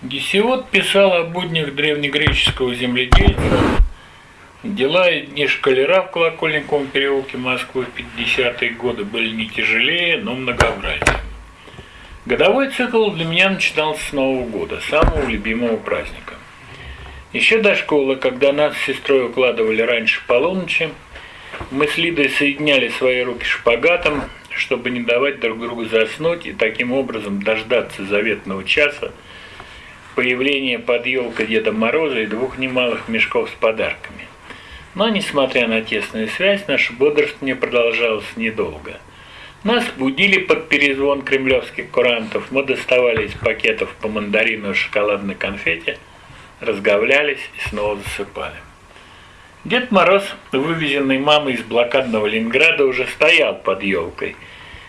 Гесиод писал о буднях древнегреческого земледельца, дела и дни шкалера в Колокольниковом переулке Москвы в 50-е годы были не тяжелее, но многообразнее. Годовой цикл для меня начинался с Нового года, самого любимого праздника. Еще до школы, когда нас с сестрой укладывали раньше полуночи, мы с Лидой соединяли свои руки шпагатом, чтобы не давать друг другу заснуть и таким образом дождаться заветного часа – появление под елкой Деда Мороза и двух немалых мешков с подарками. Но, несмотря на тесную связь, наше бодрствование продолжалось недолго. Нас будили под перезвон кремлевских курантов, мы доставали из пакетов по мандарину и шоколадной конфете, разговлялись и снова засыпали. Дед Мороз, вывезенный мамой из блокадного Ленинграда, уже стоял под елкой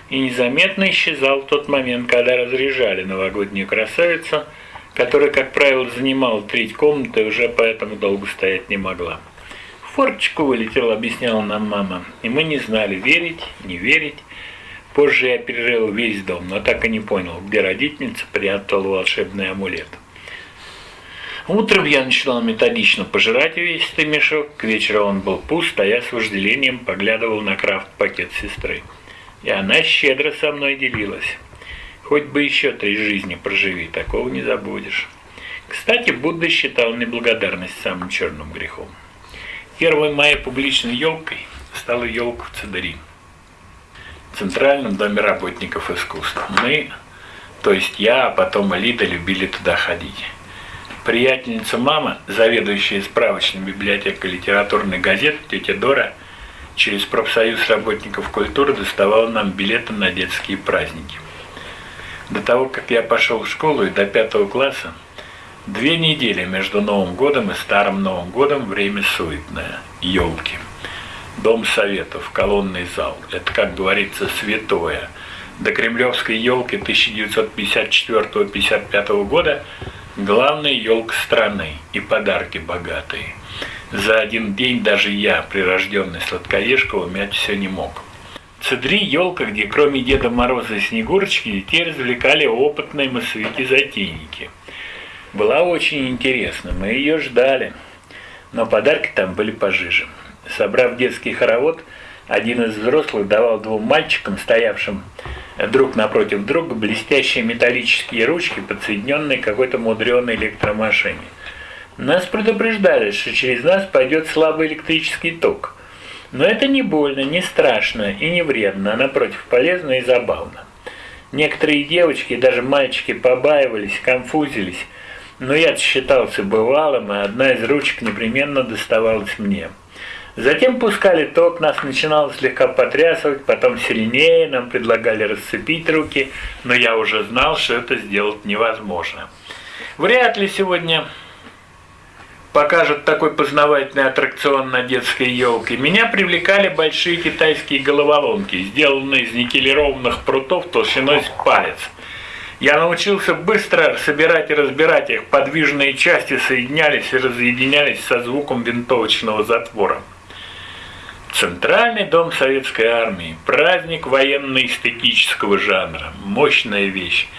и незаметно исчезал в тот момент, когда разряжали новогоднюю красавицу – которая, как правило, занимала треть комнаты, уже поэтому долго стоять не могла. В форточку вылетел, объясняла нам мама, и мы не знали, верить, не верить. Позже я перерыл весь дом, но так и не понял, где родительница прятала волшебный амулет. Утром я начинал методично пожирать весь этот мешок, к вечеру он был пуст, а я с вожделением поглядывал на крафт-пакет сестры. И она щедро со мной делилась. Хоть бы еще три жизни проживи, такого не забудешь. Кстати, Будда считал неблагодарность самым черным грехом. Первой моей публичной елкой стала елка в Цедари, Центральном доме работников искусств. Мы, то есть я, а потом Алида, любили туда ходить. Приятельница мама, заведующая справочной библиотекой литературной газеты, тетя Дора, через профсоюз работников культуры доставала нам билеты на детские праздники – до того, как я пошел в школу и до пятого класса, две недели между Новым годом и Старым Новым годом время суетное. Елки. Дом Советов, колонный зал. Это, как говорится, святое. До кремлевской елки 1954-55 года главная елка страны и подарки богатые. За один день даже я, прирожденный сладкоежка, умять все не мог. Цедри елка, где кроме Деда Мороза и Снегурочки детей развлекали опытные массовики-затейники. Была очень интересна, мы ее ждали, но подарки там были пожиже. Собрав детский хоровод, один из взрослых давал двум мальчикам, стоявшим друг напротив друга, блестящие металлические ручки, подсоединенные к какой-то мудреной электромашине. Нас предупреждали, что через нас пойдет слабый электрический ток – но это не больно, не страшно и не вредно, а напротив полезно и забавно. Некоторые девочки и даже мальчики побаивались, конфузились, но я считался бывалым, и одна из ручек непременно доставалась мне. Затем пускали ток, нас начинало слегка потрясывать, потом сильнее, нам предлагали расцепить руки, но я уже знал, что это сделать невозможно. Вряд ли сегодня покажут такой познавательный аттракцион на детской елке, меня привлекали большие китайские головоломки, сделанные из никелированных прутов толщиной с палец. Я научился быстро собирать и разбирать их, подвижные части соединялись и разъединялись со звуком винтовочного затвора. Центральный дом советской армии. Праздник военно-эстетического жанра. Мощная вещь.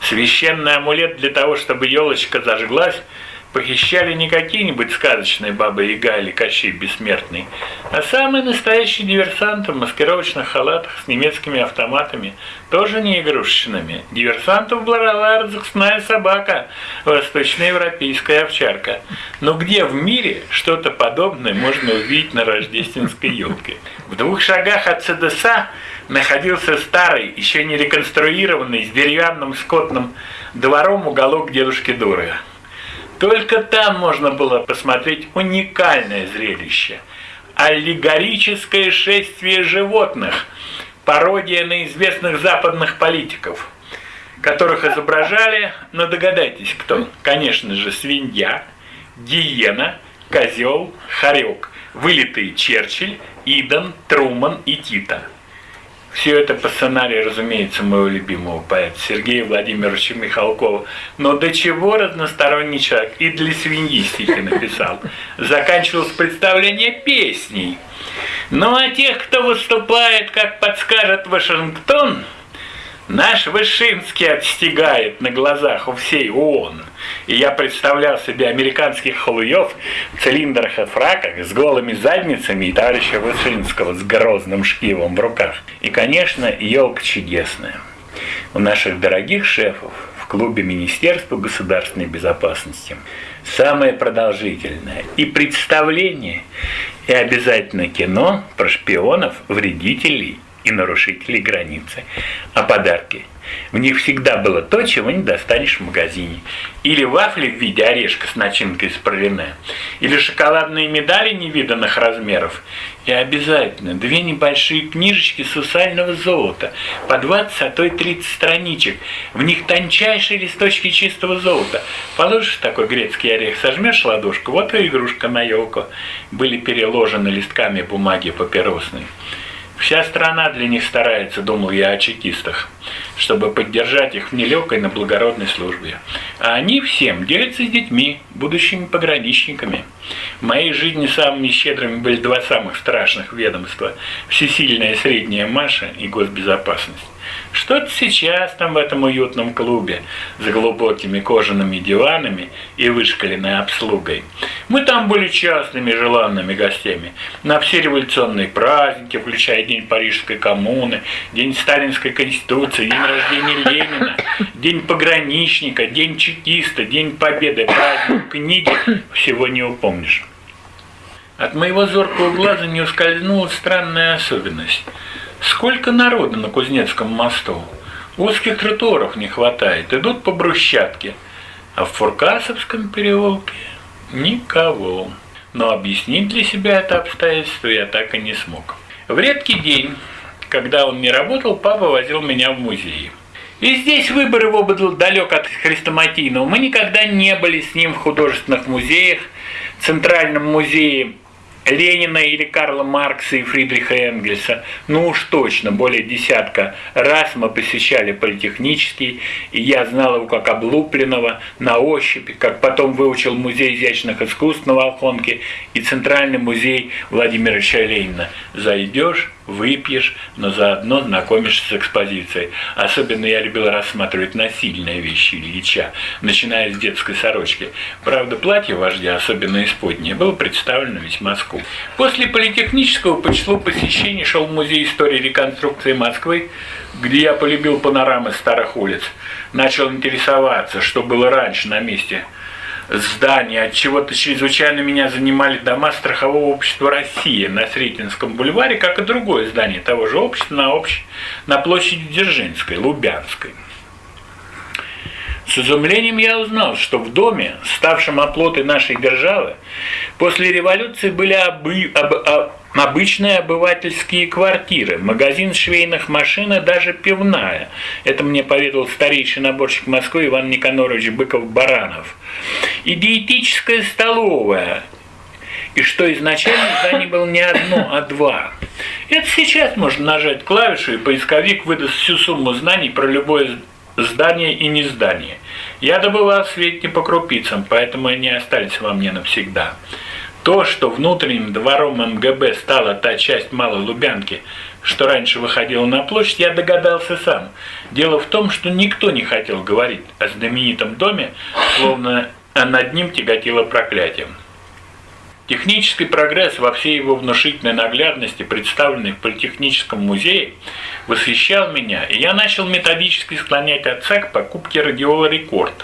Священный амулет для того, чтобы елочка зажглась – похищали не какие-нибудь сказочные бабы Яга или Кощей Бессмертный, а самые настоящие диверсанты в маскировочных халатах с немецкими автоматами, тоже не игрушечными. Диверсантов была разыскная собака, восточноевропейская овчарка. Но где в мире что-то подобное можно увидеть на рождественской елке? В двух шагах от ЦДСа находился старый, еще не реконструированный, с деревянным скотным двором уголок дедушки Дорога. Только там можно было посмотреть уникальное зрелище – аллегорическое шествие животных, пародия на известных западных политиков, которых изображали, но ну, догадайтесь, кто? Конечно же, свинья, гиена, козел, хорек, вылитые Черчилль, Иден, Труман и Тита – все это по сценарию, разумеется, моего любимого поэта Сергея Владимировича Михалкова. Но до чего разносторонний человек и для свиньи стихи написал. Заканчивалось представление песней. Ну а тех, кто выступает, как подскажет Вашингтон, Наш Вышинский отстигает на глазах у всей ООН. И я представлял себе американских халуев в цилиндрах и фраках с голыми задницами и товарища Вышинского с грозным шкивом в руках. И, конечно, елка чудесная. У наших дорогих шефов в клубе Министерства государственной безопасности самое продолжительное и представление, и обязательно кино про шпионов, вредителей и нарушителей границы. А подарки? В них всегда было то, чего не достанешь в магазине. Или вафли в виде орешка с начинкой из пролине. Или шоколадные медали невиданных размеров. И обязательно две небольшие книжечки сусального золота. По 20, а то и 30 страничек. В них тончайшие листочки чистого золота. Положишь такой грецкий орех, сожмешь ладошку, вот и игрушка на елку. Были переложены листками бумаги папиросной. Вся страна для них старается, думал я о чекистах, чтобы поддержать их в нелегкой, но благородной службе. А они всем делятся с детьми, будущими пограничниками. В моей жизни самыми щедрыми были два самых страшных ведомства – всесильная средняя Маша и госбезопасность. Что-то сейчас там в этом уютном клубе за глубокими кожаными диванами и вышкаленной обслугой. Мы там были частными желанными гостями на все революционные праздники, включая День Парижской коммуны, День Сталинской Конституции, День рождения Ленина, День пограничника, День чекиста, День Победы, праздник книги, всего не упомнишь. От моего зоркого глаза не ускользнула странная особенность – Сколько народу на Кузнецком мосту? Узких тротуаров не хватает, идут по брусчатке. А в Фуркасовском переулке никого. Но объяснить для себя это обстоятельство я так и не смог. В редкий день, когда он не работал, папа возил меня в музей. И здесь выбор его был далек от хрестоматийного. Мы никогда не были с ним в художественных музеях, в Центральном музее Ленина или Карла Маркса и Фридриха Энгельса, ну уж точно, более десятка раз мы посещали политехнический, и я знал его как облупленного, на ощупь, как потом выучил Музей изящных искусств на Волхонке и Центральный музей Владимира Ильича Ленина. Зайдешь, выпьешь, но заодно знакомишься с экспозицией. Особенно я любил рассматривать насильные вещи Ильича, начиная с детской сорочки. Правда, платье вождя, особенно исподнее, было представлено весьма скупо. После политехнического по числу посещений шел Музей истории реконструкции Москвы, где я полюбил панорамы старых улиц. Начал интересоваться, что было раньше на месте – здания. От чего-то чрезвычайно меня занимали дома страхового общества России на Сретенском бульваре, как и другое здание того же общества на, общ... на площади Дзержинской, Лубянской. С изумлением я узнал, что в доме, ставшем оплотой нашей державы, после революции были обы... об... об... обычные обывательские квартиры, магазин швейных машин и даже пивная. Это мне поведал старейший наборщик Москвы Иван Никанорович Быков-Баранов. И диетическая столовая, и что изначально зданий было не одно, а два. Это сейчас можно нажать клавишу, и поисковик выдаст всю сумму знаний про любое здание и не здание. Я добывал сведения по крупицам, поэтому они остались во мне навсегда. То, что внутренним двором МГБ стала та часть Малой Лубянки, что раньше выходила на площадь, я догадался сам. Дело в том, что никто не хотел говорить о знаменитом доме, словно над ним тяготило проклятием. Технический прогресс во всей его внушительной наглядности, представленный в Политехническом музее, восхищал меня, и я начал методически склонять отца к покупке радиола «Рекорд»,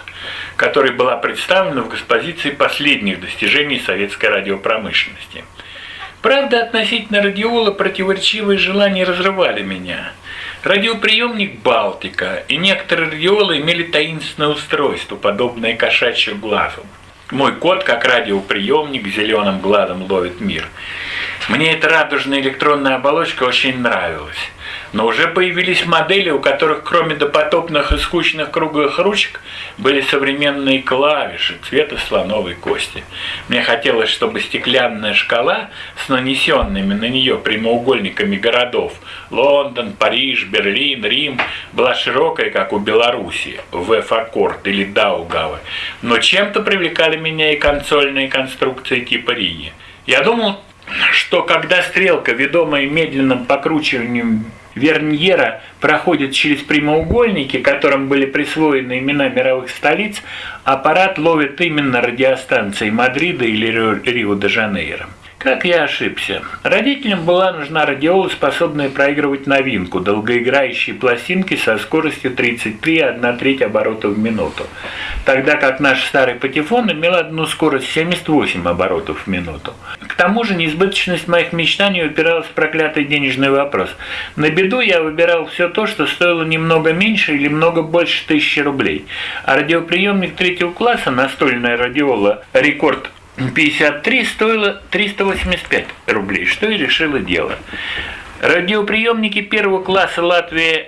которая была представлена в экспозиции последних достижений советской радиопромышленности. Правда, относительно радиола противоречивые желания разрывали меня. Радиоприемник «Балтика» и некоторые радиолы имели таинственное устройство, подобное кошачью глазу. Мой кот, как радиоприемник, зеленым глазом ловит мир. Мне эта радужная электронная оболочка очень нравилась. Но уже появились модели, у которых кроме допотопных и скучных круглых ручек были современные клавиши цвета слоновой кости. Мне хотелось, чтобы стеклянная шкала с нанесенными на нее прямоугольниками городов Лондон, Париж, Берлин, Рим была широкая, как у Беларуси, В-аккорд или Даугавы. Но чем-то привлекали меня и консольные конструкции типа Рии. Я думал, что когда стрелка, ведомая медленным покручиванием Верньера проходит через прямоугольники, которым были присвоены имена мировых столиц, аппарат ловит именно радиостанции Мадрида или Рио-де-Жанейро. Как я ошибся. Родителям была нужна радиола, способная проигрывать новинку, долгоиграющие пластинки со скоростью 33,1 треть оборотов в минуту. Тогда как наш старый патефон имел одну скорость 78 оборотов в минуту. К тому же неизбыточность моих мечтаний упиралась в проклятый денежный вопрос. На беду я выбирал все то, что стоило немного меньше или много больше тысячи рублей. А радиоприемник третьего класса, настольная радиола «Рекорд 53 стоило 385 рублей, что и решило дело. Радиоприемники первого класса Латвия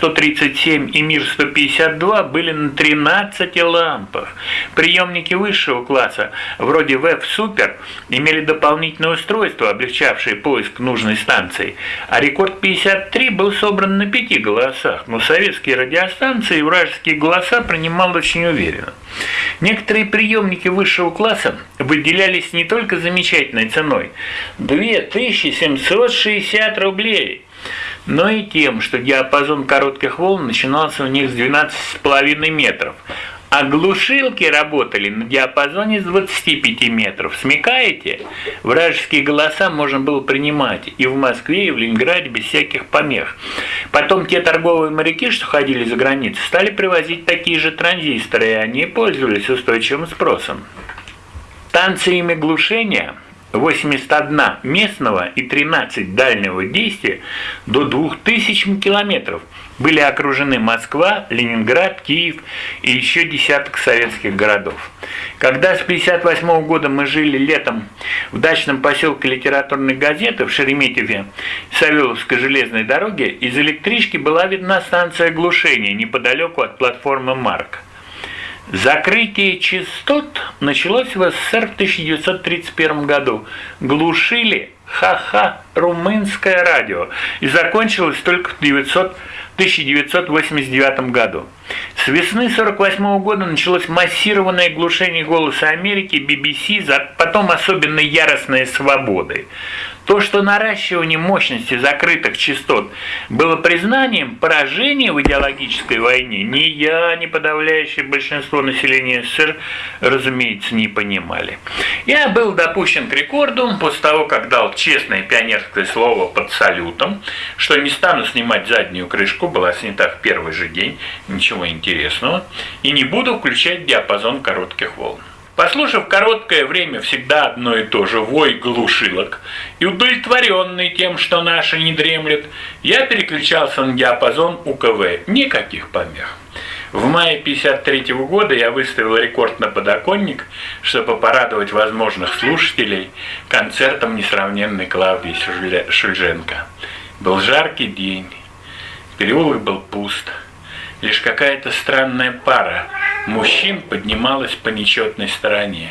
М137 и Мир-152 были на 13 лампах. Приемники высшего класса, вроде ВЭФ Супер, имели дополнительное устройство, облегчавшее поиск нужной станции, а Рекорд 53 был собран на пяти голосах, но советские радиостанции вражеские голоса принимал очень уверенно. Некоторые приемники высшего класса выделялись не только замечательной ценой – 2760 рублей, но и тем, что диапазон коротких волн начинался у них с 12,5 метров, а глушилки работали на диапазоне с 25 метров. Смекаете? Вражеские голоса можно было принимать и в Москве, и в Ленинграде без всяких помех. Потом те торговые моряки, что ходили за границу, стали привозить такие же транзисторы, и они пользовались устойчивым спросом. Станциями глушения 81 местного и 13 дальнего действия до 2000 километров – были окружены Москва, Ленинград, Киев и еще десяток советских городов. Когда с 1958 года мы жили летом в дачном поселке литературной газеты в Шереметьеве Савеловской железной дороге, из электрички была видна станция глушения неподалеку от платформы «Марк». Закрытие частот началось в СССР в 1931 году. Глушили ха-ха румынское радио и закончилось только в 900 1989 году. С весны 1948 года началось массированное глушение голоса Америки, BBC, потом особенно яростные свободы. То, что наращивание мощности закрытых частот было признанием поражения в идеологической войне, ни я, ни подавляющее большинство населения СССР, разумеется, не понимали. Я был допущен к рекорду после того, как дал честное пионерское слово под салютом, что не стану снимать заднюю крышку, была снята в первый же день, ничего интересного, и не буду включать диапазон коротких волн. Послушав короткое время всегда одно и то же вой глушилок и удовлетворенный тем, что наши не дремлет, я переключался на диапазон УКВ. Никаких помех. В мае 1953 года я выставил рекорд на подоконник, чтобы порадовать возможных слушателей концертом несравненной Клавдии Шульженко. Был жаркий день, переулок был пуст. Лишь какая-то странная пара мужчин поднималась по нечетной стороне.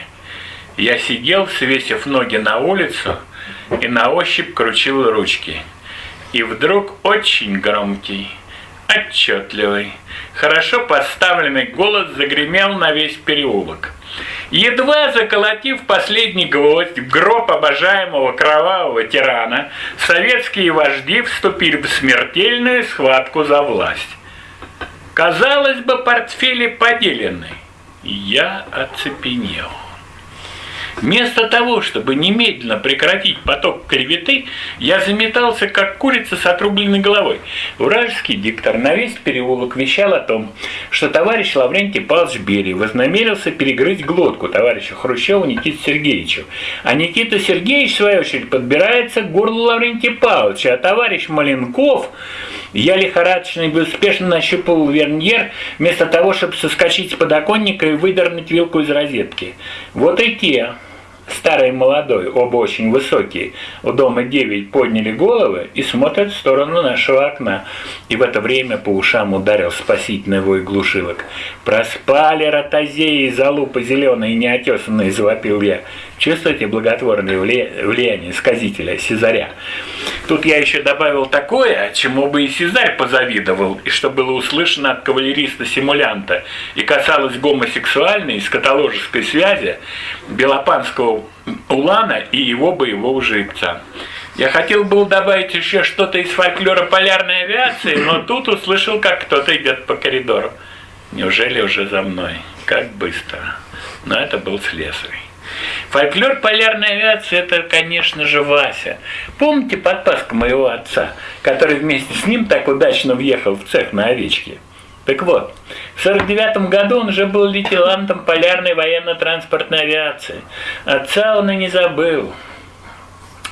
Я сидел, свесив ноги на улицу, и на ощупь крутил ручки. И вдруг очень громкий, отчетливый, хорошо поставленный голос загремел на весь переулок. Едва заколотив последний гвоздь в гроб обожаемого кровавого тирана, советские вожди вступили в смертельную схватку за власть. Казалось бы, портфели поделены. Я оцепенел. Вместо того, чтобы немедленно прекратить поток клеветы, я заметался, как курица с отрубленной головой. Вражеский диктор на весь переулок вещал о том, что товарищ Лаврентий Павлович Берий вознамерился перегрызть глотку товарища Хрущева Никите Сергеевичу. А Никита Сергеевич, в свою очередь, подбирается к горлу Лаврентия Павловича, а товарищ Маленков я лихорадочно и безуспешно нащупал верньер, вместо того, чтобы соскочить с подоконника и выдернуть вилку из розетки. Вот и те, старый и молодой, оба очень высокие, у дома девять подняли головы и смотрят в сторону нашего окна. И в это время по ушам ударил спасительный вой глушилок. «Проспали ротозеи, залупы зеленые неотесанные!» – завопил я. Чувствуете благотворное влияние сказителя Сезаря? Тут я еще добавил такое, чему бы и Сезарь позавидовал, и что было услышано от кавалериста-симулянта, и касалось гомосексуальной и скотоложеской связи Белопанского Улана и его боевого жеребца. Я хотел был добавить еще что-то из фольклора полярной авиации, но тут услышал, как кто-то идет по коридору. Неужели уже за мной? Как быстро. Но это был слесарь. Фольклор полярной авиации – это, конечно же, Вася. Помните подпаску моего отца, который вместе с ним так удачно въехал в цех на овечке? Так вот, в 49 году он уже был лейтенантом полярной военно-транспортной авиации. Отца он и не забыл.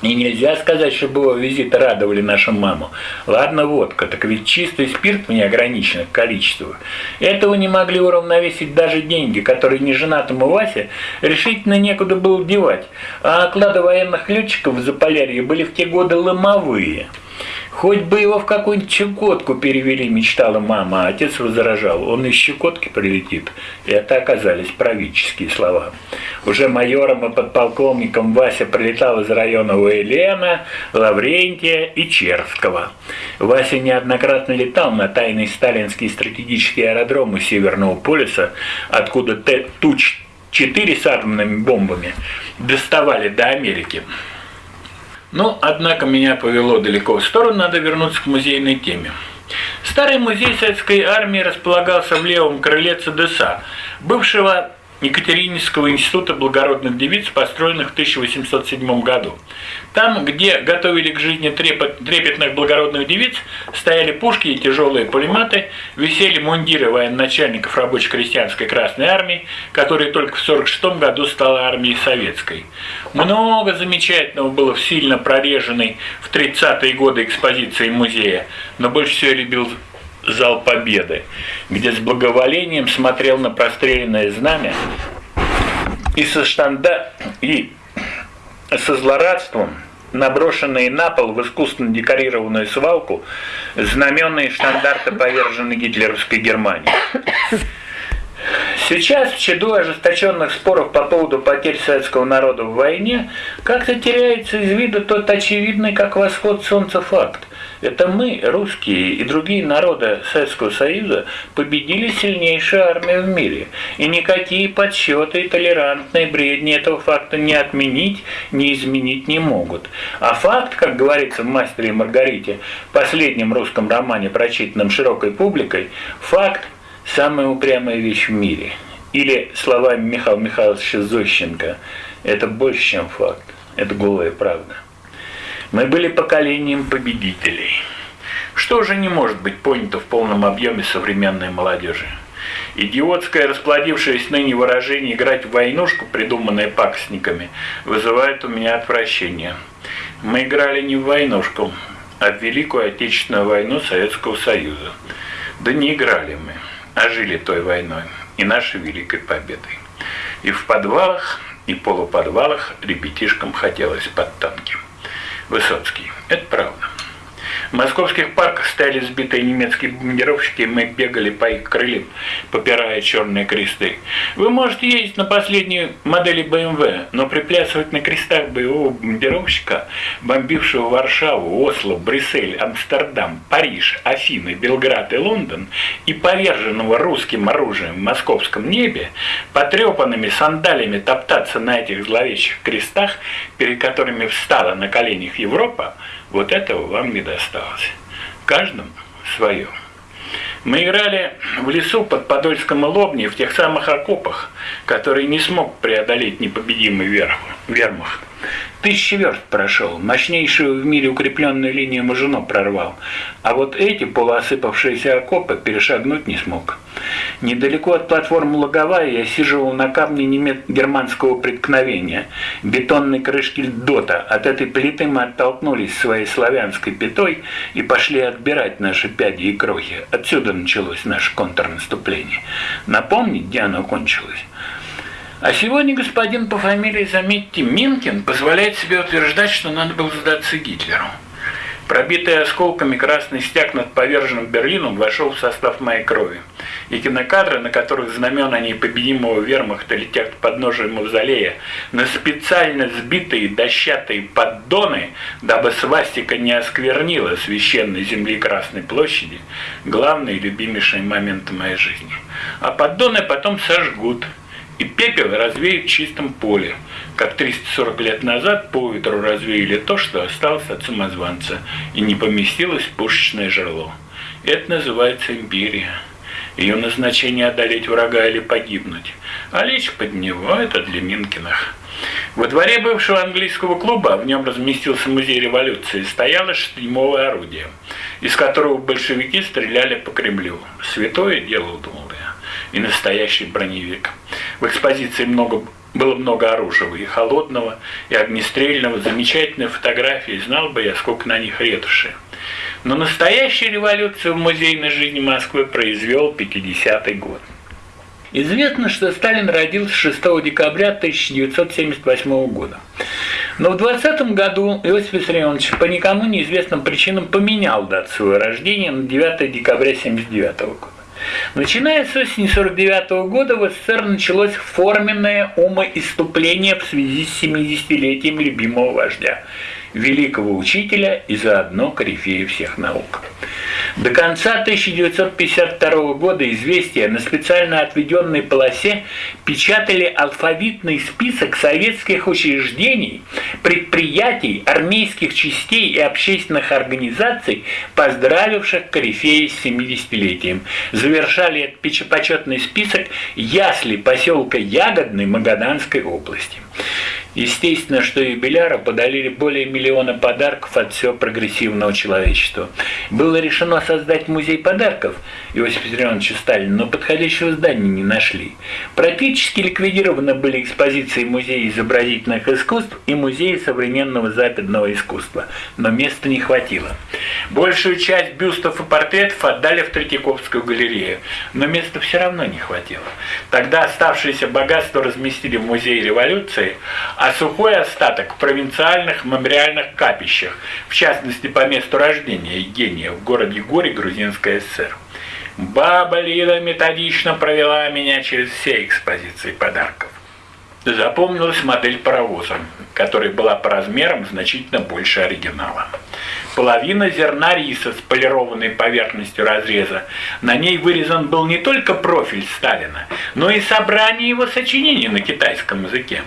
И нельзя сказать, что его визиты радовали нашу маму. Ладно, водка, так ведь чистый спирт в неограниченных количествах. Этого не могли уравновесить даже деньги, которые неженатому Васе решительно некуда было девать. А оклады военных летчиков в Заполярье были в те годы ломовые – Хоть бы его в какую-нибудь Чукотку перевели, мечтала мама, а отец возражал, он из Чукотки прилетит. И это оказались правительские слова. Уже майором и подполковником Вася прилетал из района Уэлена, Лаврентия и Черского. Вася неоднократно летал на тайный сталинский стратегический аэродром у Северного полюса, откуда Туч-4 с атомными бомбами доставали до Америки. Но, однако, меня повело далеко в сторону, надо вернуться к музейной теме. Старый музей советской армии располагался в левом крыле ЦДСА, бывшего Екатерининского института благородных девиц, построенных в 1807 году. Там, где готовили к жизни трепетных благородных девиц, стояли пушки и тяжелые пулеметы, висели мундиры военачальников рабоче-крестьянской Красной Армии, которая только в 1946 году стала армией советской. Много замечательного было в сильно прореженной в 30-е годы экспозиции музея, но больше всего любил зал Победы, где с благоволением смотрел на простреленное знамя и со штанда и со злорадством наброшенные на пол в искусственно декорированную свалку знаменные штандарты поверженной гитлеровской Германии. Сейчас, в чаду ожесточенных споров по поводу потерь советского народа в войне, как-то теряется из виду тот очевидный, как восход солнца факт. Это мы, русские и другие народы Советского Союза, победили сильнейшую армию в мире. И никакие подсчеты и толерантные бредни этого факта не отменить, не изменить не могут. А факт, как говорится в «Мастере и Маргарите», последнем русском романе, прочитанном широкой публикой, факт – самая упрямая вещь в мире. Или словами Михаила Михайловича Зощенко – это больше, чем факт, это голая правда. Мы были поколением победителей. Что уже не может быть понято в полном объеме современной молодежи? Идиотское, расплодившееся ныне выражение «играть в войнушку», придуманное пакостниками, вызывает у меня отвращение. Мы играли не в войнушку, а в Великую Отечественную войну Советского Союза. Да не играли мы, а жили той войной и нашей великой победой. И в подвалах, и полуподвалах ребятишкам хотелось под танки. Высоцкий. Это правда. В московских парках стояли сбитые немецкие бомбардировщики, и мы бегали по их крыльям, попирая черные кресты. Вы можете ездить на последней модели BMW, но приплясывать на крестах боевого бомбардировщика, бомбившего Варшаву, Осло, Брюссель, Амстердам, Париж, Афины, Белград и Лондон, и поверженного русским оружием в московском небе, потрепанными сандалями топтаться на этих зловещих крестах, перед которыми встала на коленях Европа, вот этого вам не досталось. Каждому свое. Мы играли в лесу под Подольском и Лобни в тех самых окопах, которые не смог преодолеть непобедимый вермахт. Тысячи верст прошел, мощнейшую в мире укрепленную линию Мажино прорвал, а вот эти полуосыпавшиеся окопы перешагнуть не смог. Недалеко от платформы Логовая я сиживал на камне немец германского преткновения, бетонной крышки Дота. От этой плиты мы оттолкнулись своей славянской пятой и пошли отбирать наши пяди и крохи. Отсюда началось наше контрнаступление. Напомнить, где оно кончилось? А сегодня господин по фамилии, заметьте, Минкин позволяет себе утверждать, что надо было сдаться Гитлеру. Пробитый осколками красный стяг над поверженным Берлином вошел в состав моей крови. И кинокадры, на которых знамена непобедимого вермахта летят под подножию мавзолея, на специально сбитые дощатые поддоны, дабы свастика не осквернила священной земли Красной площади, главные и любимейшие моменты моей жизни. А поддоны потом сожгут – и пепел развеют в чистом поле, как 340 лет назад по ветру развеяли то, что осталось от самозванца, и не поместилось в пушечное жерло. Это называется империя. Ее назначение одолеть врага или погибнуть, а лечь под него – это для Минкиных. Во дворе бывшего английского клуба, в нем разместился музей революции, стояло штурмовое орудие, из которого большевики стреляли по Кремлю. Святое дело, думал я, и настоящий броневик. В экспозиции много было много оружия, и холодного, и огнестрельного, замечательные фотографии, знал бы я, сколько на них ретуши. Но настоящую революцию в музейной жизни Москвы произвел 50-й год. Известно, что Сталин родился 6 декабря 1978 года. Но в 20 году Иосиф Виссарионович по никому неизвестным причинам поменял дату своего рождения на 9 декабря 1979 года. Начиная с осени 1949 года в СССР началось форменное умоиступление в связи с 70-летием любимого вождя – великого учителя и заодно корифея всех наук. До конца 1952 года «Известия» на специально отведенной полосе печатали алфавитный список советских учреждений, предприятий, армейских частей и общественных организаций, поздравивших корифея с 70-летием. Завершали этот почетный список ясли поселка Ягодный Магаданской области. Естественно, что юбиляру подарили более миллиона подарков от всего прогрессивного человечества. Было решено создать музей подарков Иосифа Виссарионовича Сталина, но подходящего здания не нашли. Практически ликвидированы были экспозиции Музея изобразительных искусств и Музея современного западного искусства, но места не хватило. Большую часть бюстов и портретов отдали в Третьяковскую галерею, но места все равно не хватило. Тогда оставшееся богатство разместили в Музее революции, а сухой остаток в провинциальных мемориальных капищах, в частности по месту рождения Евгения в городе Горе, Грузинская ССР. Баба Лида методично провела меня через все экспозиции подарков. Запомнилась модель паровоза, которая была по размерам значительно больше оригинала. Половина зерна риса с полированной поверхностью разреза. На ней вырезан был не только профиль Сталина, но и собрание его сочинений на китайском языке.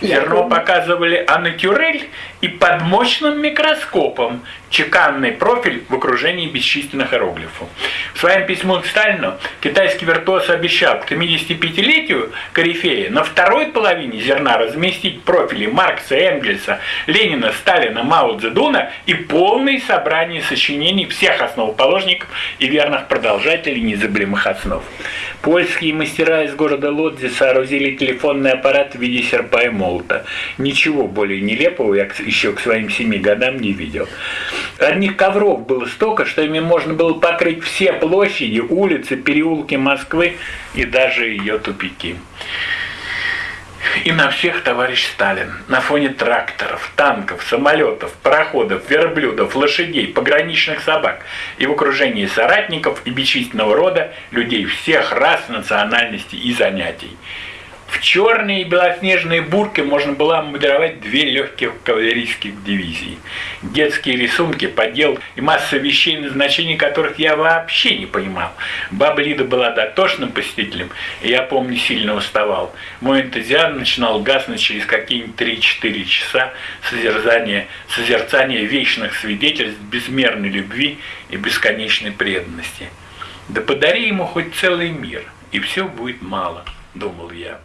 Зерно показывали анатюрель и под мощным микроскопом чеканный профиль в окружении бесчисленных иероглифов. В своем письме к Сталину китайский виртуоз обещал к 75-летию Корифея на второй половине зерна разместить профили Маркса, Энгельса, Ленина, Сталина, Мао Цзэдуна и полное собрание сочинений всех основоположников и верных продолжателей незабываемых основ. Польские мастера из города Лодзи соорудили телефонный аппарат в виде серпа и молота. Ничего более нелепого я еще к своим семи годам не видел. Одних ковров было столько, что ими можно было покрыть все площади, улицы, переулки Москвы и даже ее тупики. И на всех товарищ Сталин. На фоне тракторов, танков, самолетов, пароходов, верблюдов, лошадей, пограничных собак и в окружении соратников и бесчисленного рода людей всех рас, национальностей и занятий. В черные и белоснежные бурки можно было модеровать две легких кавалерийских дивизии. Детские рисунки, подел и масса вещей, назначения которых я вообще не понимал. Баба Лида была дотошным посетителем, и я, помню, сильно уставал. Мой энтузиазм начинал гаснуть через какие-нибудь 3-4 часа созерцания, созерцания вечных свидетельств безмерной любви и бесконечной преданности. Да подари ему хоть целый мир, и все будет мало, думал я.